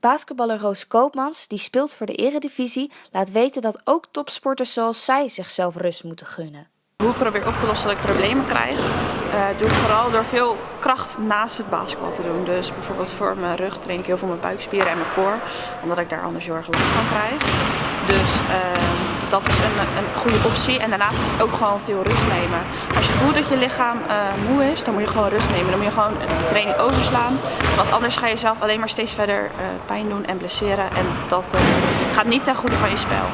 Basketballer Roos Koopmans, die speelt voor de eredivisie, laat weten dat ook topsporters zoals zij zichzelf rust moeten gunnen. Hoe ik probeer op te lossen dat ik problemen krijg, uh, doe ik vooral door veel kracht naast het basketbal te doen. Dus bijvoorbeeld voor mijn rug train ik heel veel mijn buikspieren en mijn core, omdat ik daar anders heel erg last van krijg. Dus uh, dat is een, een, goede optie. En daarnaast is het ook gewoon veel rust nemen. Als je voelt dat je lichaam uh, moe is, dan moet je gewoon rust nemen. Dan moet je gewoon een training overslaan. Want anders ga je zelf alleen maar steeds verder pijn doen en blesseren. En dat gaat niet ten goede van je spel.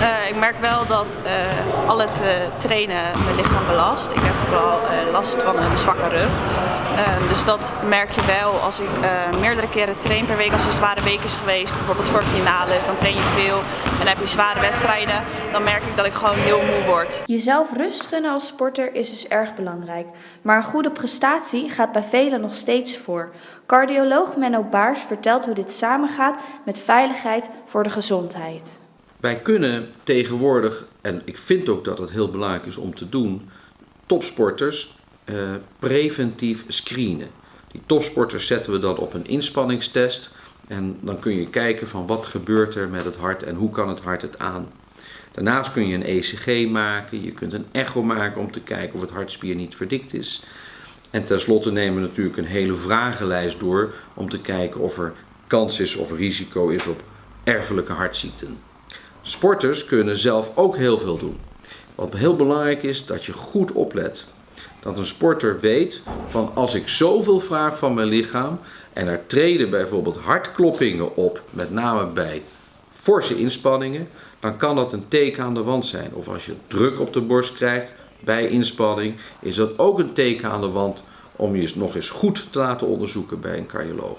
Uh, ik merk wel dat uh, al het uh, trainen mijn lichaam belast. Ik heb vooral last van een zwakke rug. dus dat merk je wel als ik meerdere keren train per week. Als er zware week is geweest, bijvoorbeeld voor finales, dan train je veel. En dan heb je zware wedstrijden, dan merk ik dat ik gewoon heel moe word. Jezelf rust gunnen als sporter is dus erg belangrijk. Maar een goede prestatie gaat bij velen nog steeds voor. Cardioloog Menno Baars vertelt hoe dit samengaat met veiligheid voor de gezondheid. Wij kunnen tegenwoordig, en ik vind ook dat het heel belangrijk is om te doen, topsporters uh, preventief screenen. Die topsporters zetten we dan op een inspanningstest en dan kun je kijken van wat gebeurt er met het hart en hoe kan het hart het aan. Daarnaast kun je een ECG maken, je kunt een echo maken om te kijken of het hartspier niet verdikt is. En tenslotte nemen we natuurlijk een hele vragenlijst door om te kijken of er kans is of risico is op erfelijke hartziekten. Sporters kunnen zelf ook heel veel doen. Wat heel belangrijk is, dat je goed oplet. Dat een sporter weet van als ik zoveel vraag van mijn lichaam en er treden bijvoorbeeld hartkloppingen op, met name bij forse inspanningen, dan kan dat een teken aan de wand zijn. Of als je druk op de borst krijgt bij inspanning, is dat ook een teken aan de wand om je nog eens goed te laten onderzoeken bij een cardioloog.